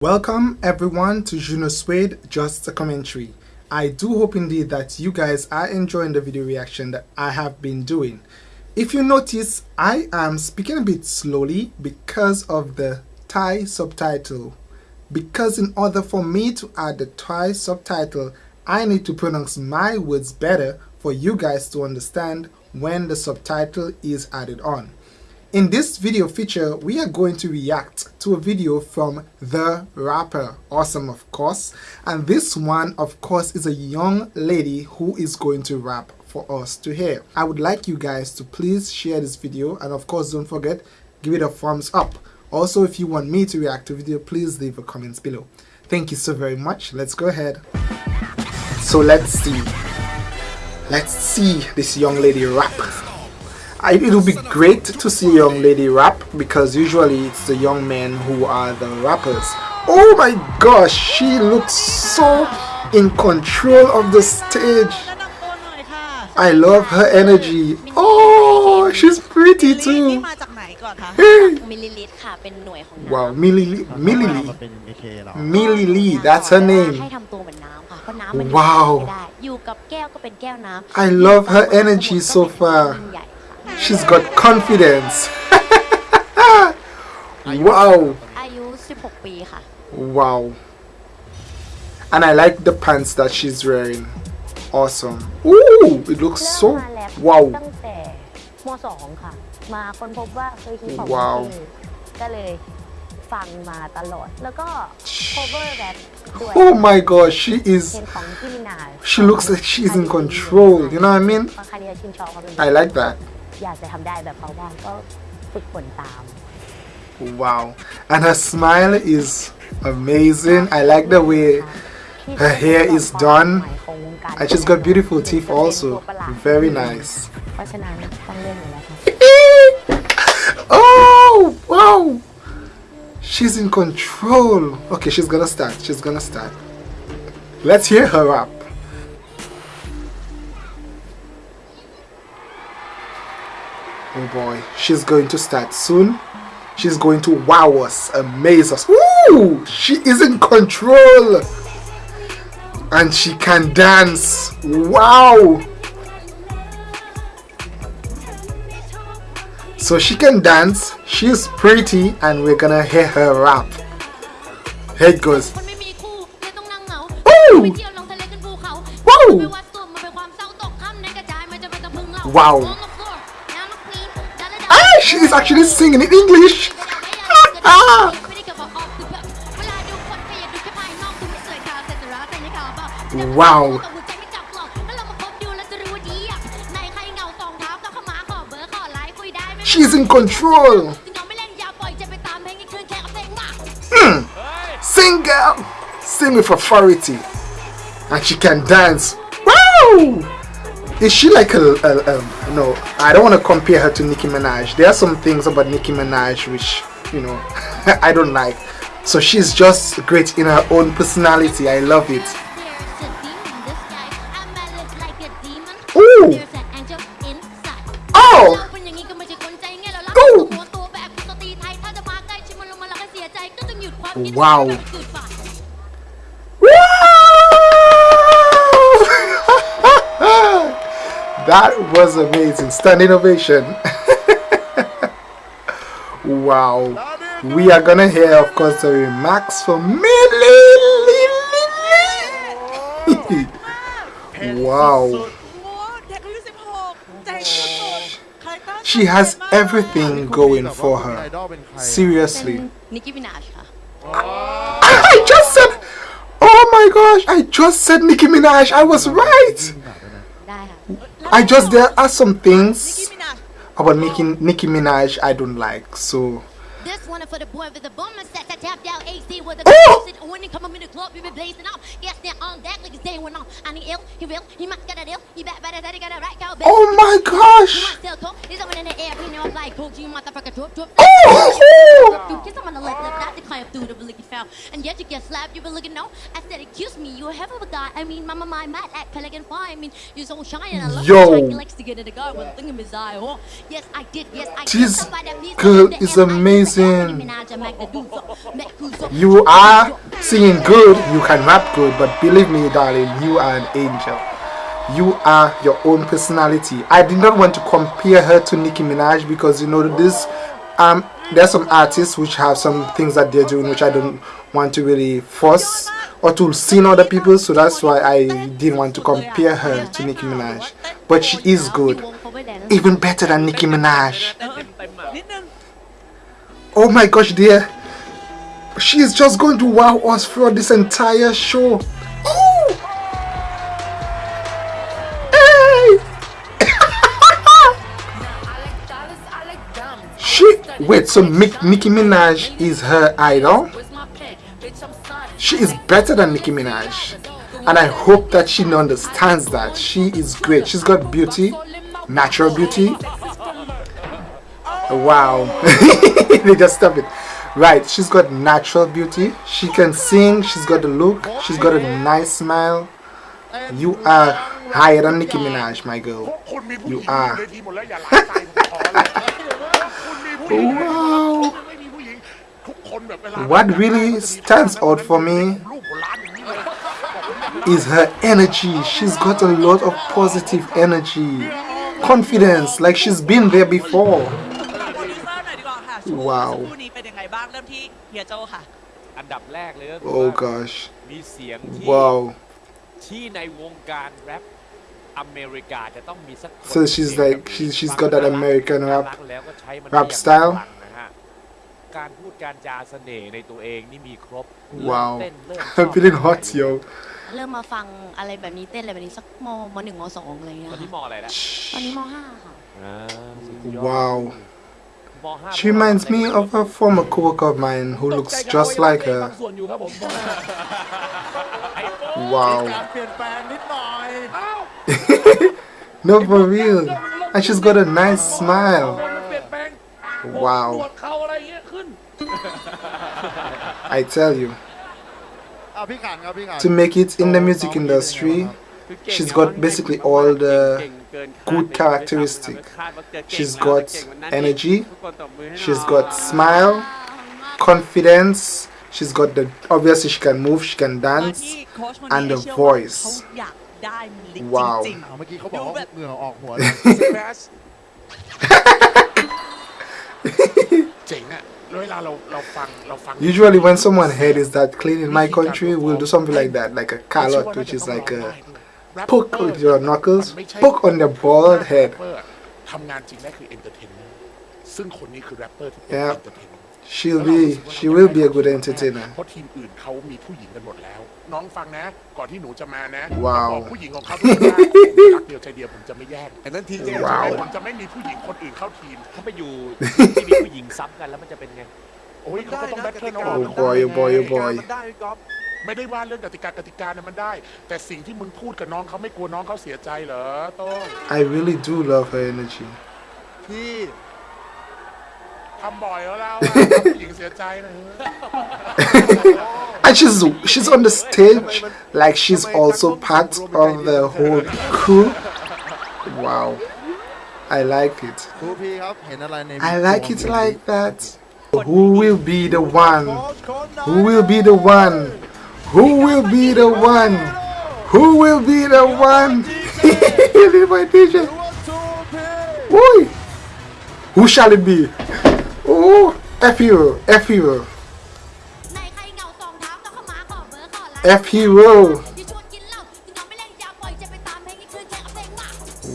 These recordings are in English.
Welcome everyone to Juno Suede Just a Commentary. I do hope indeed that you guys are enjoying the video reaction that I have been doing. If you notice, I am speaking a bit slowly because of the Thai subtitle. Because in order for me to add the Thai subtitle, I need to pronounce my words better for you guys to understand when the subtitle is added on. In this video feature, we are going to react to a video from The Rapper, awesome of course, and this one of course is a young lady who is going to rap for us to hear. I would like you guys to please share this video and of course don't forget, give it a thumbs up. Also, if you want me to react to video, please leave a comments below. Thank you so very much. Let's go ahead. So let's see. Let's see this young lady rap. I, it would be great to see a young lady rap because usually it's the young men who are the rappers. Oh my gosh, she looks so in control of the stage. I love her energy. Oh, she's pretty too. Wow, Millie Millie Millie that's her name. Wow. I love her energy so far. She's got confidence. wow. Wow. And I like the pants that she's wearing. Awesome. Ooh, it looks so wow. Wow. Oh my gosh she is she looks like she's in control you know what I mean I like that อยากจะทำได้แบบเขาบ้างก็ฝึกฝนตาม Wow and her smile is amazing I like the way her hair is done and she's got beautiful teeth also very nice oh wow she's in control okay she's gonna start she's gonna start let's hear her up Oh boy, she's going to start soon. She's going to wow us, amaze us. Woo! She is in control. And she can dance. Wow! So she can dance, she's pretty, and we're gonna hear her rap. Here it goes. Wow! Wow! She's actually singing in English. wow. She's in control. Hmm. Sing girl. Sing with authority. And she can dance. Wow! Is she like a, a, a, no I don't want to compare her to Nicki Minaj. There are some things about Nicki Minaj which you know I don't like. So she's just great in her own personality. I love it. Ooh. Oh! Ooh. Wow That was amazing. Standing ovation. wow. We are gonna hear, of course, the remarks from Millie. wow. She has everything going for her. Seriously. I just said, oh my gosh, I just said Nicki Minaj. I was right. I just there are some things about making Nicki Minaj I don't like so. Oh! When he come up in the club, you be blazing up. Yes, they're on like it's day one on. And he ill, he real, he must get a deal. He bet better that he got a right cow. Oh my gosh! might. He's over in the air, he know I'm like coach, you motherfucker, drop, drop. Oh! You kiss him on the not to climb through the blicky foul. And yet you get slapped, you be looking no. I said, excuse me, you of a guy. I mean, mama, my mad act, pelican fly. I mean, you're so shy and I love Yo. like he likes to get in the guard with a thing in his eye. Oh, yes, I did, yes, I did. This girl is amazing. Minaj and Mac the Duzo, Mac Kuzo. You are Seeing good, you can rap good, but believe me, darling, you are an angel. You are your own personality. I did not want to compare her to Nicki Minaj because you know this. Um, there's some artists which have some things that they're doing which I don't want to really force or to sin other people so that's why I didn't want to compare her to Nicki Minaj but she is good even better than Nicki Minaj oh my gosh dear she is just going to wow us throughout this entire show. Oh! Hey! she wait, so Mick, Nicki Minaj is her idol? She is better than Nicki Minaj. And I hope that she understands that. She is great. She's got beauty, natural beauty. Wow. they just stop it right she's got natural beauty. She can sing she's got a look she's got a nice smile. You are higher than Nicki Minaj my girl. You are. Wow what really stands out for me is her energy. She's got a lot of positive energy confidence like she's been there before. Wow. เซอร์หน่อยดีกว่าค่ะชั่วโมงว้าวสักครู่นี้เป็นยังไงบ้างเริ่มที่เฮียโจค่ะ อันดับแรกเลยก็คือ Oh ว่า gosh. มีเสียงที่ Wow. ที่ในวงการแรปอเมริกาจะต้องมีสักคน So she's เสียง like แบบ she นี้ she's ฟัง got that แล้ว American น่า rap รักแล้วก็ใช้มัน rap ได้อย่าง style พลังนะฮะการพูดการจาเสน่ห์ในตัวเองนี่มีครบ Wow. เริ่มเต้นเริ่มชอบ I'm feeling hot, yo. เริ่มมาฟังอะไรแบบนี้เต้นอะไรแบบนี้สักมมหนึ่งมสองอะไรเงี้ยตอนนี้ค่ะมออะไรนะตอนนี้มห้าค่ะ อ่าสุดยอด Wow. She reminds me of a former co-worker of mine who looks just like her. Wow. no, for real. And she's got a nice smile. Wow. I tell you. To make it in the music industry, she's got basically all the good characteristic. She's got energy, she's got smile, confidence, she's got the, obviously she can move, she can dance, and the voice. Wow. Usually when someone head is that clean in my country, we'll do something like that, like a callot, which is like a poke Rapper with your knuckles, มันไม่ใช่ poke on their bald head. แรปเปอร์ทำงานจริงได้คือเอนเตอร์เทนเนอร์ซึ่งคนนี้คือแรปเปอร์ที่เป็น Yeah. เอนเตอร์เทนเนอร์ She'll be, she will be a good entertainer. เพราะทีมอื่นเขามีผู้หญิงกันหมดแล้ว น้องฟังนะ ก่อนที่หนูจะมานะว้าวบอกผู้หญิงของเขาทุกคนว่าผมรักเดียวใจเดียวผมจะไม่แยกไอ้นั่นทีเจว้าวผมจะไม่มีผู้หญิงคนอื่นเข้าทีมถ้าไปอยู่ที่มีผู้หญิงซ้ำกันแล้วมันจะเป็นไง โอ้ยเขาก็ต้องแบทเทิลเอาอ Oh อก boy, oh boy, oh boy. มันได้พี่ก๊อฟ ไม่ได้ว่าเรื่องกติกากติกาเนี่ยมันได้ แต่สิ่งที่มึงพูดกับน้องเขาไม่กลัวน้องเขาเสียใจเหรอโต้ง I really do love her energy. พี่ ทำบ่อยแล้วเราอะทำผู้หญิงเสียใจนะ And she's she's on the stage like she's also part of the whole crew. Wow. I like it. ครูพี่ครับ เห็นอะไรใน I like it like that. Who will be the one? โค้ชคนไหน Who will be the one? who will be the one? Who will be the one? Leave my t-shirt. Boy. Who shall it be? Oh, F hero, F hero. F hero.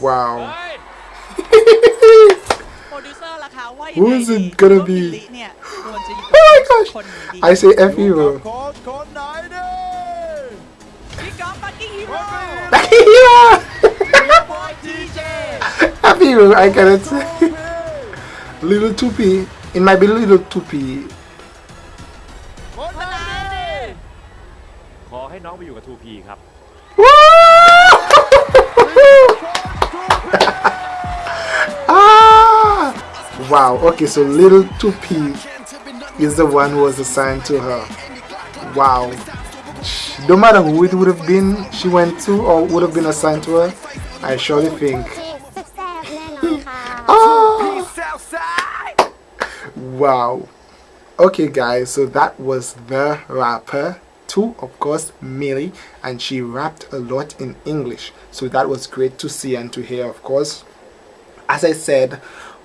Wow. Who's it gonna be? มิลลิเนี่ยควรจะอยู่ Oh my กับ gosh. คนไหนดี I say F hero. โค้ชคนไหนดิ พี่ก๊อฟบักกิ้งฮีโร่ F hero. บอยทีเจ F hero. I cannot say. Little toopy. It might be little toopy. คนไหนดิ ขอให้น้องไปอยู่กับ 2P ครับ ah! Wow, okay, so little 2P is the one who was assigned to her. Wow. No matter who it would have been she went to or would have been assigned to her, I surely think. oh! Wow. Okay guys, so that was The Rapper two of course Millie and she rapped a lot in English so that was great to see and to hear of course as I said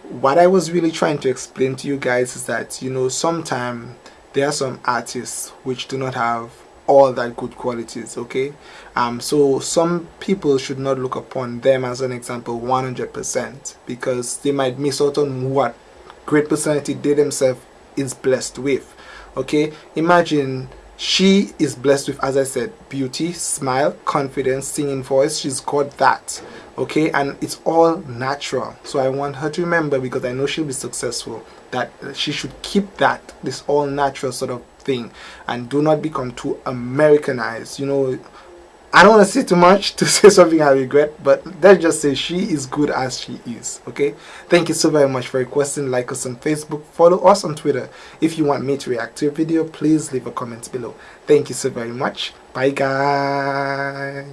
what I was really trying to explain to you guys is that, you know, sometimes there are some artists which do not have all that good qualities okay? Um so some people should not look upon them as an example 100% because they might miss out on what great personality they themselves is blessed with okay? Imagine she is blessed with as i said beauty smile confidence singing voice. She's got that okay? And it's all natural. So i want her to remember because i know she'll be successful that she should keep that this all natural sort of thing. And do not become too americanized. You know I don't want to say too much to say something I regret, but let's just say she is good as she is. Okay. Thank you so very much for requesting. Like us on Facebook, follow us on Twitter. If you want me to react to your video, please leave a comment below. Thank you so very much. Bye guys.